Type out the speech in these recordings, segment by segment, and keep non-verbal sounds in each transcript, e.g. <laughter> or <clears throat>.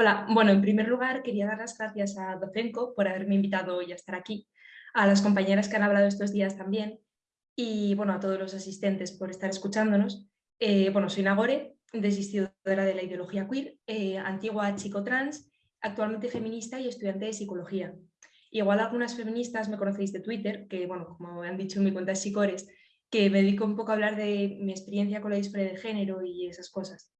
Hola, bueno, en primer lugar quería dar las gracias a Docenco por haberme invitado hoy a estar aquí, a las compañeras que han hablado estos días también y bueno, a todos los asistentes por estar escuchándonos. Eh, bueno, soy Nagore, desistidora de la ideología queer, eh, antigua chico trans, actualmente feminista y estudiante de psicología. Igual algunas feministas me conocéis de Twitter, que bueno, como han dicho en mi cuenta de Psicores, que me dedico un poco a hablar de mi experiencia con la disforia de género y esas cosas.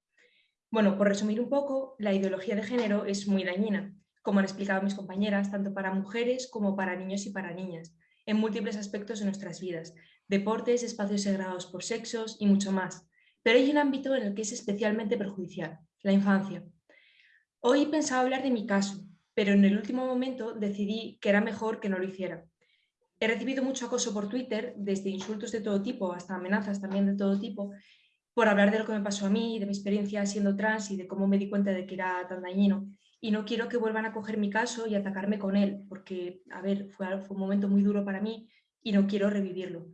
Bueno, por resumir un poco, la ideología de género es muy dañina, como han explicado mis compañeras, tanto para mujeres como para niños y para niñas, en múltiples aspectos de nuestras vidas, deportes, espacios segregados por sexos y mucho más. Pero hay un ámbito en el que es especialmente perjudicial, la infancia. Hoy pensaba hablar de mi caso, pero en el último momento decidí que era mejor que no lo hiciera. He recibido mucho acoso por Twitter, desde insultos de todo tipo hasta amenazas también de todo tipo, por hablar de lo que me pasó a mí, de mi experiencia siendo trans y de cómo me di cuenta de que era tan dañino. Y no quiero que vuelvan a coger mi caso y atacarme con él, porque, a ver, fue, un momento muy duro para mí y no quiero revivirlo.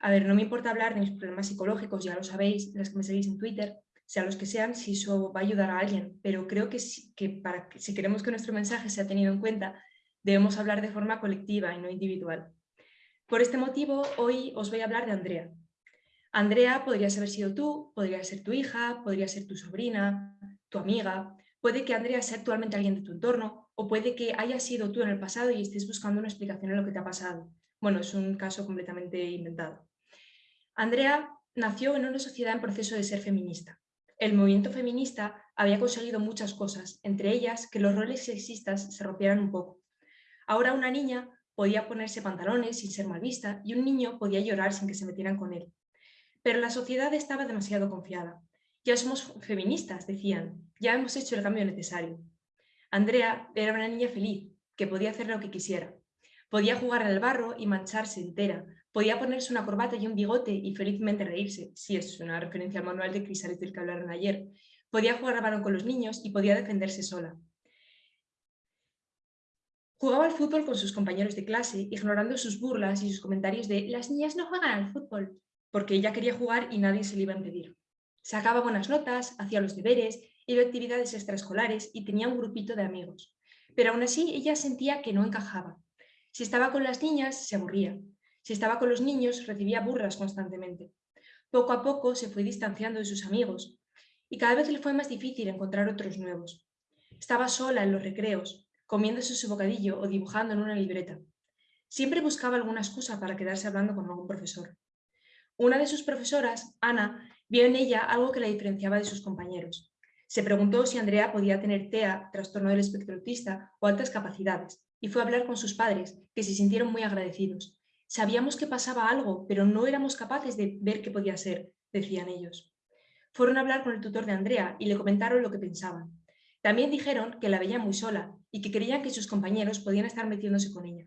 A ver, no me importa hablar de mis problemas psicológicos, ya lo sabéis, las que me seguís en Twitter, sea los que sean, si eso va a ayudar a alguien, pero creo que, que, para, si queremos que nuestro mensaje sea tenido en cuenta, debemos hablar de forma colectiva y no individual. Por este motivo, hoy os voy a hablar de Andrea. Andrea podrías haber sido tú, podría ser tu hija, podría ser tu sobrina, tu amiga, puede que Andrea sea actualmente alguien de tu entorno o puede que haya sido tú en el pasado y estés buscando una explicación en lo que te ha pasado. Bueno, es un caso completamente inventado. Andrea nació en una sociedad en proceso de ser feminista. El movimiento feminista había conseguido muchas cosas, entre ellas que los roles sexistas se rompieran un poco. Ahora una niña podía ponerse pantalones sin ser mal vista y un niño podía llorar sin que se metieran con él. Pero la sociedad estaba demasiado confiada. Ya somos feministas, decían, ya hemos hecho el cambio necesario. Andrea era una niña feliz, que podía hacer lo que quisiera. Podía jugar el barro y mancharse entera, Podía ponerse una corbata y un bigote y felizmente reírse, si es una referencia al manual de Crisales del que hablaron ayer. Podía jugar a balón con los niños y podía defenderse sola. Jugaba al fútbol con sus compañeros de clase, ignorando sus burlas y sus comentarios de «las niñas no juegan al fútbol», porque ella quería jugar y nadie se le iba a impedir. Sacaba buenas notas, hacía los deberes, iba a actividades extraescolares y tenía un grupito de amigos. Pero aún así ella sentía que no encajaba. Si estaba con las niñas, se aburría. Si estaba con los niños, recibía burlas constantemente. Poco a poco se fue distanciando de sus amigos y cada vez le fue más difícil encontrar otros nuevos. Estaba sola en los recreos, comiéndose su bocadillo o dibujando en una libreta. Siempre buscaba alguna excusa para quedarse hablando con algún profesor. Una de sus profesoras, Ana, vio en ella algo que la diferenciaba de sus compañeros. Se preguntó si Andrea podía tener TEA, trastorno del espectro autista o altas capacidades, y fue a hablar con sus padres, que se sintieron muy agradecidos. Sabíamos que pasaba algo, pero no éramos capaces de ver qué podía ser, decían ellos. Fueron a hablar con el tutor de Andrea y le comentaron lo que pensaban. También dijeron que la veían muy sola y que creían que sus compañeros podían estar metiéndose con ella.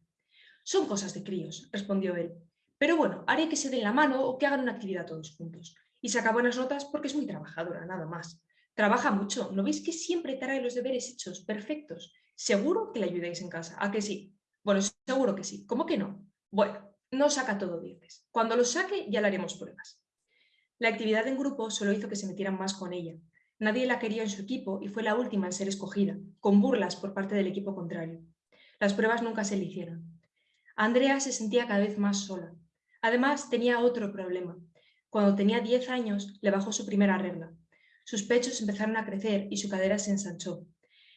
Son cosas de críos, respondió él. Pero bueno, haré que se den la mano o que hagan una actividad todos juntos. Y saca buenas notas porque es muy trabajadora, nada más. Trabaja mucho, ¿no veis que siempre trae los deberes hechos, perfectos? Seguro que le ayudáis en casa, ¿a que sí? Bueno, seguro que sí. ¿Cómo que no? Bueno, no saca todo dieces. Cuando lo saque ya le haremos pruebas. La actividad en grupo solo hizo que se metieran más con ella. Nadie la quería en su equipo y fue la última en ser escogida, con burlas por parte del equipo contrario. Las pruebas nunca se le hicieron. Andrea se sentía cada vez más sola. Además, tenía otro problema. Cuando tenía 10 años, le bajó su primera regla. Sus pechos empezaron a crecer y su cadera se ensanchó.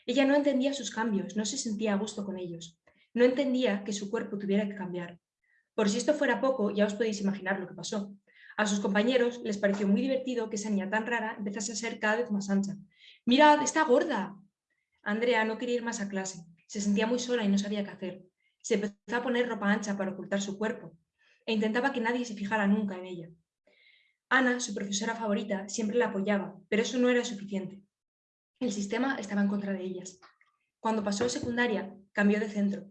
Ella no entendía sus cambios, no se sentía a gusto con ellos. No entendía que su cuerpo tuviera que cambiar. Por si esto fuera poco, ya os podéis imaginar lo que pasó. A sus compañeros les pareció muy divertido que esa niña tan rara empezase a ser cada vez más ancha. ¡Mirad, está gorda! Andrea no quería ir más a clase. Se sentía muy sola y no sabía qué hacer. Se empezó a poner ropa ancha para ocultar su cuerpo e intentaba que nadie se fijara nunca en ella. Ana, su profesora favorita, siempre la apoyaba, pero eso no era suficiente. El sistema estaba en contra de ellas. Cuando pasó a secundaria, cambió de centro.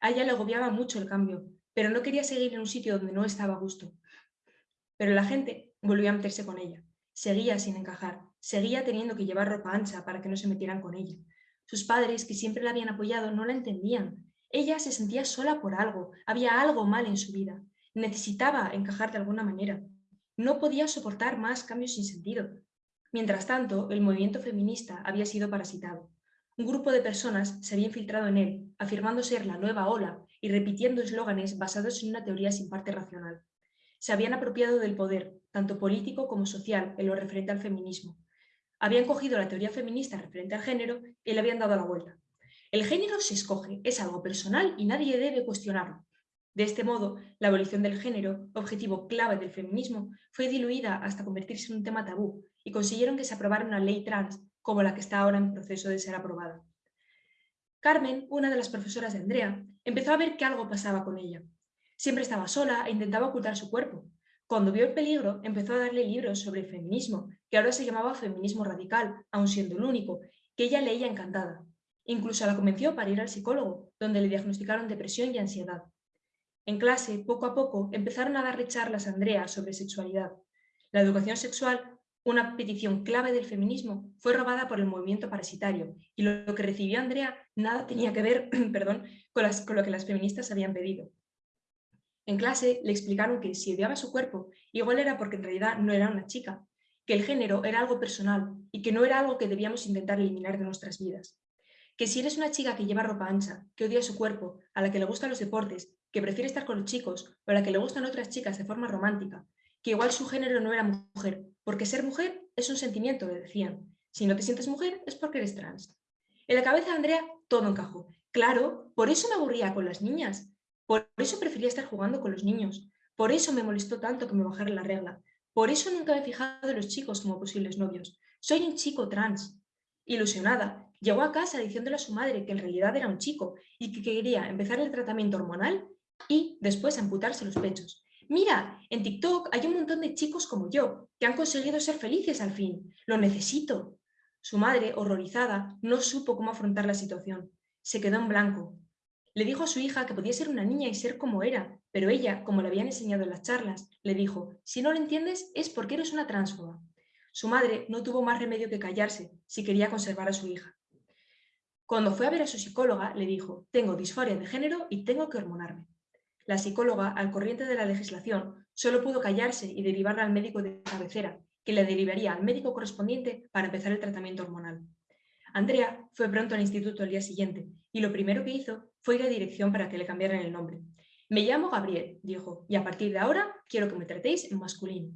A ella le agobiaba mucho el cambio, pero no quería seguir en un sitio donde no estaba a gusto. Pero la gente volvió a meterse con ella. Seguía sin encajar, seguía teniendo que llevar ropa ancha para que no se metieran con ella. Sus padres, que siempre la habían apoyado, no la entendían. Ella se sentía sola por algo, había algo mal en su vida. Necesitaba encajar de alguna manera. No podía soportar más cambios sin sentido. Mientras tanto, el movimiento feminista había sido parasitado. un grupo de personas se había infiltrado en él, afirmando ser la nueva ola y repitiendo eslóganes basados en una teoría sin parte racional. Se habían apropiado del poder, tanto político como social, en lo referente al feminismo. Habían cogido la teoría feminista referente al género y le habían dado la vuelta. El género se escoge, es algo personal y nadie debe cuestionarlo. De este modo, la abolición del género, objetivo clave del feminismo, fue diluida hasta convertirse en un tema tabú y consiguieron que se aprobara una ley trans como la que está ahora en proceso de ser aprobada. Carmen, una de las profesoras de Andrea, empezó a ver que algo pasaba con ella. Siempre estaba sola e intentaba ocultar su cuerpo. Cuando vio el peligro, empezó a darle libros sobre el feminismo, que ahora se llamaba feminismo radical, aun siendo el único, que ella leía encantada. Incluso la convenció para ir al psicólogo, donde le diagnosticaron depresión y ansiedad. En clase, poco a poco, empezaron a darle charlas a Andrea sobre sexualidad. La educación sexual una petición clave del feminismo fue robada por el movimiento parasitario y lo que recibió Andrea nada tenía que ver <clears throat> perdón, con, con lo que las feministas habían pedido. En clase le explicaron que si odiaba su cuerpo, igual era porque en realidad no era una chica, que el género era algo personal y que no era algo que debíamos intentar eliminar de nuestras vidas. Que si eres una chica que lleva ropa ancha, que odia su cuerpo, a la que le gustan los deportes, que prefiere estar con los chicos o a la que le gustan otras chicas de forma romántica, que igual su género no era mujer, porque ser mujer es un sentimiento, le decían. Si no te sientes mujer es porque eres trans. En la cabeza de Andrea todo encajó. Claro, por eso me aburría con las niñas. Por eso prefería estar jugando con los niños. Por eso me molestó tanto que me bajara la regla. Por eso nunca me he fijado en los chicos como posibles novios. Soy un chico trans. Ilusionada, llegó a casa diciéndole a su madre que en realidad era un chico y que quería empezar el tratamiento hormonal y después amputarse los pechos. Mira, en TikTok hay un montón de chicos como yo que han conseguido ser felices al fin. Lo necesito. Su madre, horrorizada, no supo cómo afrontar la situación. Se quedó en blanco. Le dijo a su hija que podía ser una niña y ser como era, pero ella, como le habían enseñado en las charlas, le dijo, si no lo entiendes es porque eres una transfoba. Su madre no tuvo más remedio que callarse si quería conservar a su hija. Cuando fue a ver a su psicóloga, le dijo, tengo disforia de género y tengo que hormonarme. La psicóloga, al corriente de la legislación, solo pudo callarse y derivarla al médico de cabecera, que le derivaría al médico correspondiente para empezar el tratamiento hormonal. Andrea fue pronto al instituto el día siguiente y lo primero que hizo fue ir a dirección para que le cambiaran el nombre. Me llamo Gabriel, dijo, y a partir de ahora quiero que me tratéis en masculino.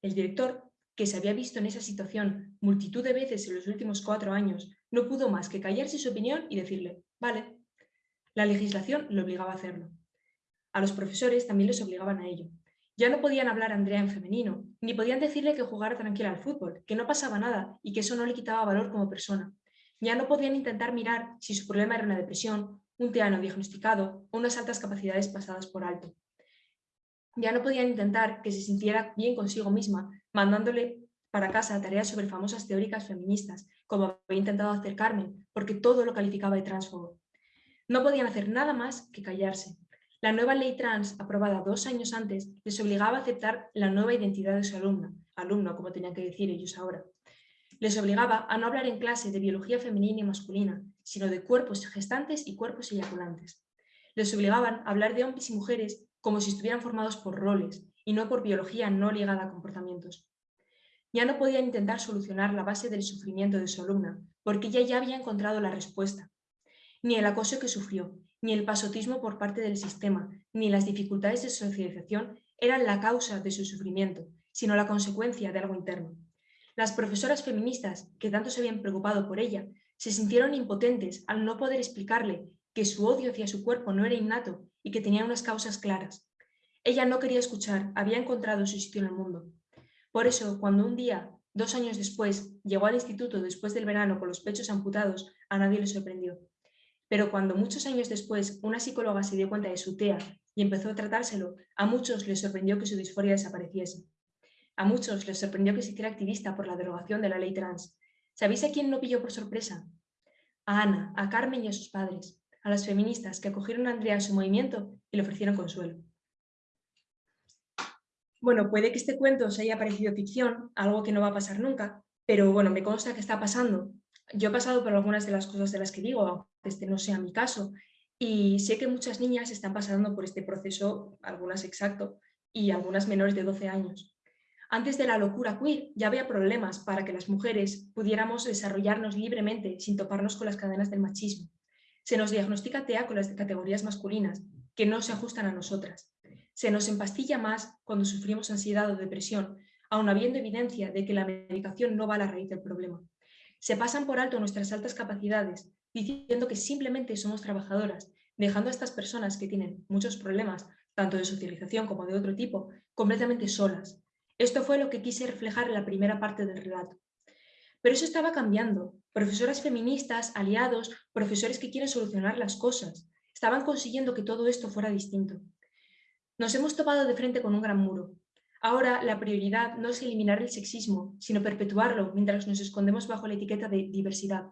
El director, que se había visto en esa situación multitud de veces en los últimos cuatro años, no pudo más que callarse su opinión y decirle, vale. La legislación le obligaba a hacerlo. A los profesores también les obligaban a ello. Ya no podían hablar a Andrea en femenino, ni podían decirle que jugara tranquila al fútbol, que no pasaba nada y que eso no le quitaba valor como persona. Ya no podían intentar mirar si su problema era una depresión, un teano diagnosticado o unas altas capacidades pasadas por alto. Ya no podían intentar que se sintiera bien consigo misma, mandándole para casa tareas sobre famosas teóricas feministas, como había intentado hacer Carmen, porque todo lo calificaba de transfobo. No podían hacer nada más que callarse, la nueva ley trans, aprobada dos años antes, les obligaba a aceptar la nueva identidad de su alumna, alumno, como tenían que decir ellos ahora. Les obligaba a no hablar en clase de biología femenina y masculina, sino de cuerpos gestantes y cuerpos eyaculantes. Les obligaban a hablar de hombres y mujeres como si estuvieran formados por roles y no por biología no ligada a comportamientos. Ya no podían intentar solucionar la base del sufrimiento de su alumna, porque ella ya había encontrado la respuesta. Ni el acoso que sufrió, ni el pasotismo por parte del sistema, ni las dificultades de socialización eran la causa de su sufrimiento, sino la consecuencia de algo interno. Las profesoras feministas, que tanto se habían preocupado por ella, se sintieron impotentes al no poder explicarle que su odio hacia su cuerpo no era innato y que tenía unas causas claras. Ella no quería escuchar, había encontrado su sitio en el mundo. Por eso, cuando un día, dos años después, llegó al instituto después del verano con los pechos amputados, a nadie le sorprendió. Pero cuando muchos años después una psicóloga se dio cuenta de su TEA y empezó a tratárselo, a muchos les sorprendió que su disforia desapareciese. A muchos les sorprendió que se hiciera activista por la derogación de la ley trans. ¿Sabéis a quién no pilló por sorpresa? A Ana, a Carmen y a sus padres, a las feministas que acogieron a Andrea a su movimiento y le ofrecieron consuelo. Bueno, puede que este cuento os haya parecido ficción, algo que no va a pasar nunca, pero bueno, me consta que está pasando yo he pasado por algunas de las cosas de las que digo, aunque este no sea mi caso, y sé que muchas niñas están pasando por este proceso, algunas exacto, y algunas menores de 12 años. Antes de la locura queer ya había problemas para que las mujeres pudiéramos desarrollarnos libremente sin toparnos con las cadenas del machismo. Se nos diagnostica TEA con las categorías masculinas, que no se ajustan a nosotras. Se nos empastilla más cuando sufrimos ansiedad o depresión, aun habiendo evidencia de que la medicación no va a la raíz del problema. Se pasan por alto nuestras altas capacidades, diciendo que simplemente somos trabajadoras, dejando a estas personas que tienen muchos problemas, tanto de socialización como de otro tipo, completamente solas. Esto fue lo que quise reflejar en la primera parte del relato. Pero eso estaba cambiando. Profesoras feministas, aliados, profesores que quieren solucionar las cosas, estaban consiguiendo que todo esto fuera distinto. Nos hemos topado de frente con un gran muro, Ahora la prioridad no es eliminar el sexismo, sino perpetuarlo mientras nos escondemos bajo la etiqueta de diversidad.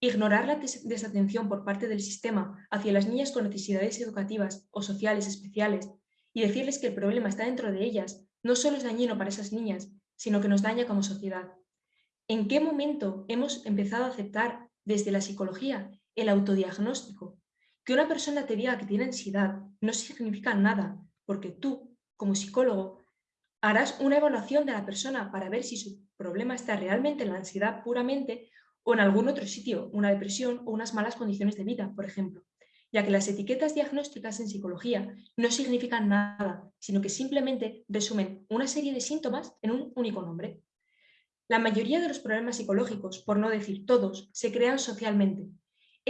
Ignorar la desatención por parte del sistema hacia las niñas con necesidades educativas o sociales especiales y decirles que el problema está dentro de ellas no solo es dañino para esas niñas, sino que nos daña como sociedad. ¿En qué momento hemos empezado a aceptar desde la psicología el autodiagnóstico? Que una persona te diga que tiene ansiedad no significa nada, porque tú, como psicólogo, harás una evaluación de la persona para ver si su problema está realmente en la ansiedad puramente o en algún otro sitio, una depresión o unas malas condiciones de vida, por ejemplo, ya que las etiquetas diagnósticas en psicología no significan nada, sino que simplemente resumen una serie de síntomas en un único nombre. La mayoría de los problemas psicológicos, por no decir todos, se crean socialmente.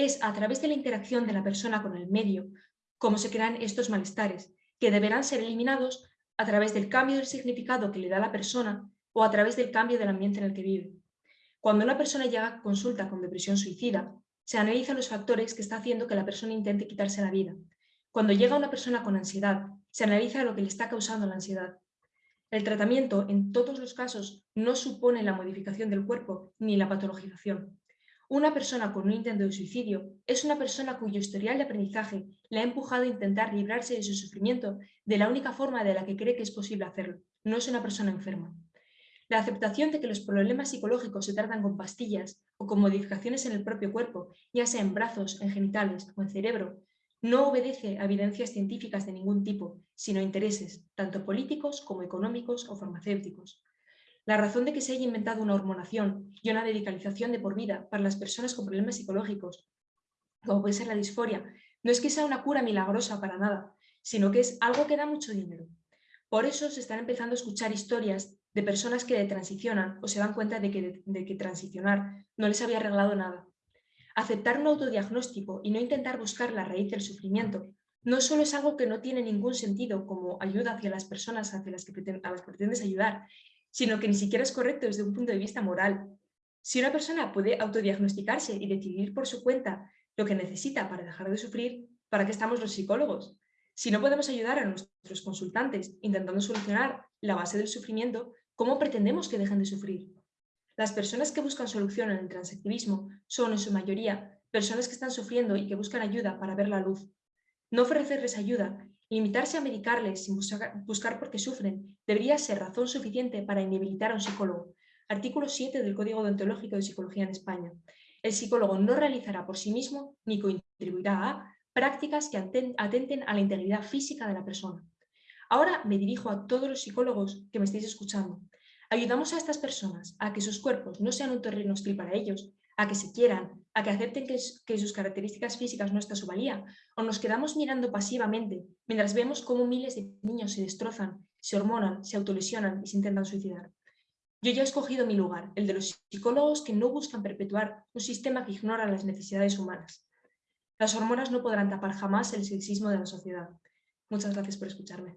Es a través de la interacción de la persona con el medio como se crean estos malestares, que deberán ser eliminados a través del cambio del significado que le da la persona o a través del cambio del ambiente en el que vive. Cuando una persona llega a consulta con depresión suicida, se analizan los factores que está haciendo que la persona intente quitarse la vida. Cuando llega una persona con ansiedad, se analiza lo que le está causando la ansiedad. El tratamiento, en todos los casos, no supone la modificación del cuerpo ni la patologización. Una persona con un intento de suicidio es una persona cuyo historial de aprendizaje le ha empujado a intentar librarse de su sufrimiento de la única forma de la que cree que es posible hacerlo. No es una persona enferma. La aceptación de que los problemas psicológicos se tratan con pastillas o con modificaciones en el propio cuerpo, ya sea en brazos, en genitales o en cerebro, no obedece a evidencias científicas de ningún tipo, sino a intereses, tanto políticos como económicos o farmacéuticos. La razón de que se haya inventado una hormonación y una medicalización de por vida para las personas con problemas psicológicos, como puede ser la disforia, no es que sea una cura milagrosa para nada, sino que es algo que da mucho dinero. Por eso se están empezando a escuchar historias de personas que transicionan o se dan cuenta de que, de que transicionar no les había arreglado nada. Aceptar un autodiagnóstico y no intentar buscar la raíz del sufrimiento no solo es algo que no tiene ningún sentido como ayuda hacia las personas hacia las que a las que pretendes ayudar, sino que ni siquiera es correcto desde un punto de vista moral. Si una persona puede autodiagnosticarse y decidir por su cuenta lo que necesita para dejar de sufrir, ¿para qué estamos los psicólogos? Si no podemos ayudar a nuestros consultantes intentando solucionar la base del sufrimiento, ¿cómo pretendemos que dejen de sufrir? Las personas que buscan solución en el transactivismo son, en su mayoría, personas que están sufriendo y que buscan ayuda para ver la luz. No ofrecerles ayuda Limitarse a medicarles sin buscar por qué sufren debería ser razón suficiente para inhabilitar a un psicólogo. Artículo 7 del Código Deontológico de Psicología en España. El psicólogo no realizará por sí mismo ni contribuirá a prácticas que atenten a la integridad física de la persona. Ahora me dirijo a todos los psicólogos que me estáis escuchando. Ayudamos a estas personas a que sus cuerpos no sean un terreno hostil para ellos, a que se quieran, a que acepten que, sus características físicas no está su valía, o nos quedamos mirando pasivamente mientras vemos cómo miles de niños se destrozan, se hormonan, se autolesionan y se intentan suicidar. Yo ya he escogido mi lugar, el de los psicólogos que no buscan perpetuar un sistema que ignora las necesidades humanas. Las hormonas no podrán tapar jamás el sexismo de la sociedad. Muchas gracias por escucharme.